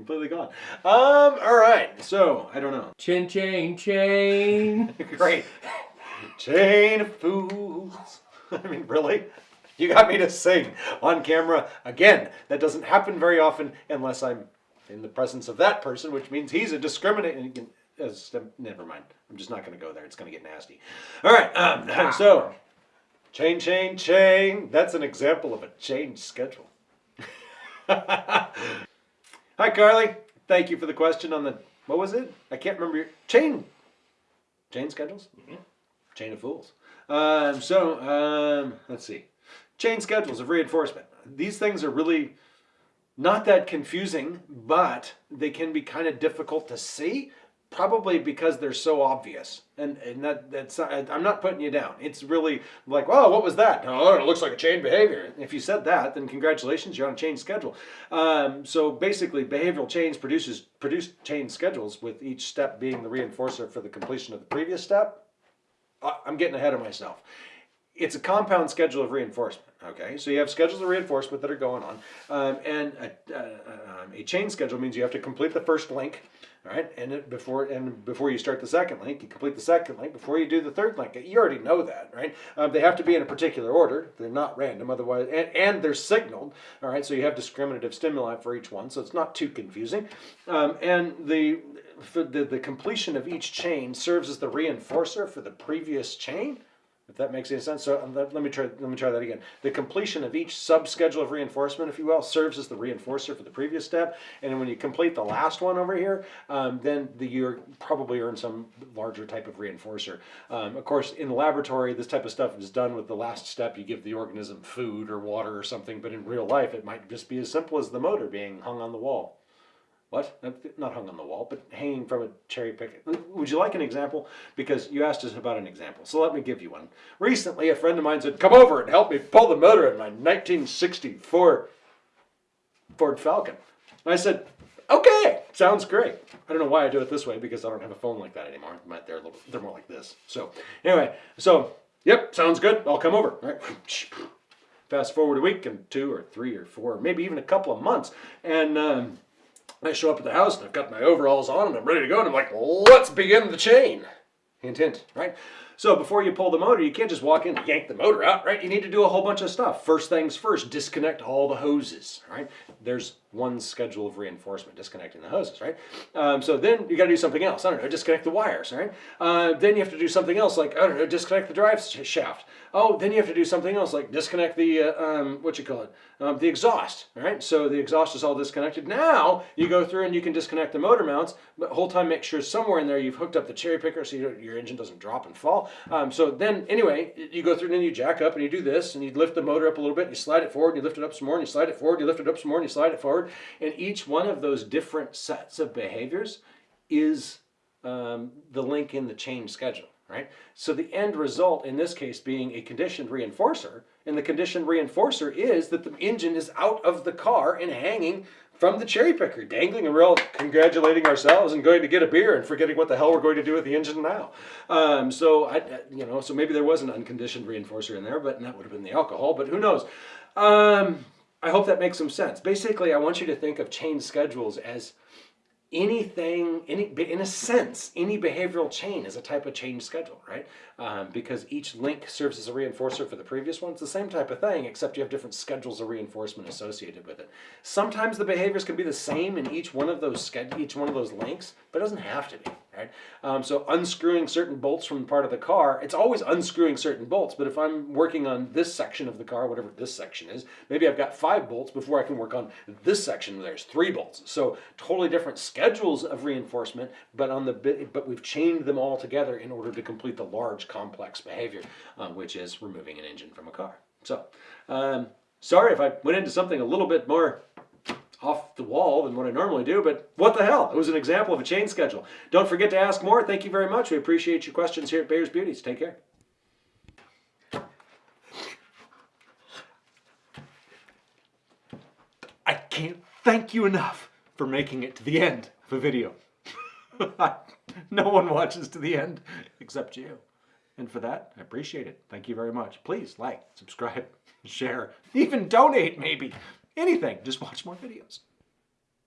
completely gone. Um, all right. So I don't know. Chin chain chain. Great. Chain of fools. I mean, really? You got me to sing on camera again. That doesn't happen very often unless I'm in the presence of that person, which means he's a discriminating. As, never mind. I'm just not going to go there. It's going to get nasty. All right. Um, so, chain, chain, chain. That's an example of a chain schedule. Hi, Carly. Thank you for the question on the what was it? I can't remember your chain. Chain schedules. Chain of fools. Um, so um, let's see. Chain schedules of reinforcement. These things are really not that confusing, but they can be kind of difficult to see, probably because they're so obvious. And, and that, that's I'm not putting you down. It's really like, oh, what was that? Oh, it looks like a chain behavior. If you said that, then congratulations, you're on a chain schedule. Um, so basically, behavioral change produces produce chain schedules with each step being the reinforcer for the completion of the previous step. I'm getting ahead of myself it's a compound schedule of reinforcement. Okay, so you have schedules of reinforcement that are going on, um, and a, uh, um, a, chain schedule means you have to complete the first link, all right, and it, before and before you start the second link, you complete the second link before you do the third link. You already know that, right? Um, they have to be in a particular order; they're not random, otherwise, and, and they're signaled, all right. So you have discriminative stimuli for each one, so it's not too confusing, um, and the, the the completion of each chain serves as the reinforcer for the previous chain if that makes any sense. So um, let, me try. Let me try that again. The completion of each sub-schedule of reinforcement, if you will, serves as the reinforcer for the previous step. And when you complete the last one over here, um, then the, you probably earn some larger type of reinforcer. Um, of course, in the laboratory, this type of stuff is done with the last step. You give the organism food or water or something. But in real life, it might just be as simple as the motor being hung on the wall. What? Not hung on the wall, but hanging from a cherry picker. Would you like an example? Because you asked us about an example. So let me give you one. Recently, a friend of mine said, come over and help me pull the motor in my 1964 Ford Falcon. And I said, okay, sounds great. I don't know why I do it this way because I don't have a phone like that anymore. They're, little, they're more like this. So anyway, so, yep, sounds good. I'll come over. Right. Fast forward a week and two or three or four, maybe even a couple of months. And... Um, I show up at the house and I've got my overalls on and I'm ready to go and I'm like, let's begin the chain. Hint, hint, right? So before you pull the motor, you can't just walk in and yank the motor out, right? You need to do a whole bunch of stuff. First things first, disconnect all the hoses, right? There's one schedule of reinforcement, disconnecting the hoses, right? Um, so then you got to do something else. I don't know, disconnect the wires, right? Uh, then you have to do something else, like I don't know, disconnect the drive shaft. Oh, then you have to do something else, like disconnect the uh, um, what you call it, um, the exhaust, right? So the exhaust is all disconnected. Now you go through and you can disconnect the motor mounts, but whole time make sure somewhere in there you've hooked up the cherry picker so you your engine doesn't drop and fall. Um, so then anyway, you go through and then you jack up and you do this and you lift the motor up a little bit, and you slide it forward, and you lift it up some more, and you slide it forward, you lift it up some more, and you slide it forward, and each one of those different sets of behaviors is um, the link in the chain schedule right? So the end result in this case being a conditioned reinforcer, and the conditioned reinforcer is that the engine is out of the car and hanging from the cherry picker, dangling and we're all congratulating ourselves and going to get a beer and forgetting what the hell we're going to do with the engine now. Um, so, I, you know, so maybe there was an unconditioned reinforcer in there, but that would have been the alcohol, but who knows. Um, I hope that makes some sense. Basically, I want you to think of chain schedules as anything, any, in a sense, any behavioral chain is a type of chain schedule, right? Um, because each link serves as a reinforcer for the previous one. It's the same type of thing, except you have different schedules of reinforcement associated with it. Sometimes the behaviors can be the same in each one of those each one of those links, but it doesn't have to be right? Um, so unscrewing certain bolts from part of the car, it's always unscrewing certain bolts, but if I'm working on this section of the car, whatever this section is, maybe I've got five bolts before I can work on this section there's three bolts. So totally different schedules of reinforcement, but on the but we've chained them all together in order to complete the large complex behavior, uh, which is removing an engine from a car. So um, sorry if I went into something a little bit more the wall than what I normally do, but what the hell? It was an example of a chain schedule. Don't forget to ask more. Thank you very much. We appreciate your questions here at Bayer's Beauties. Take care. I can't thank you enough for making it to the end of a video. no one watches to the end except you. And for that, I appreciate it. Thank you very much. Please like, subscribe, share, even donate maybe anything. Just watch more videos.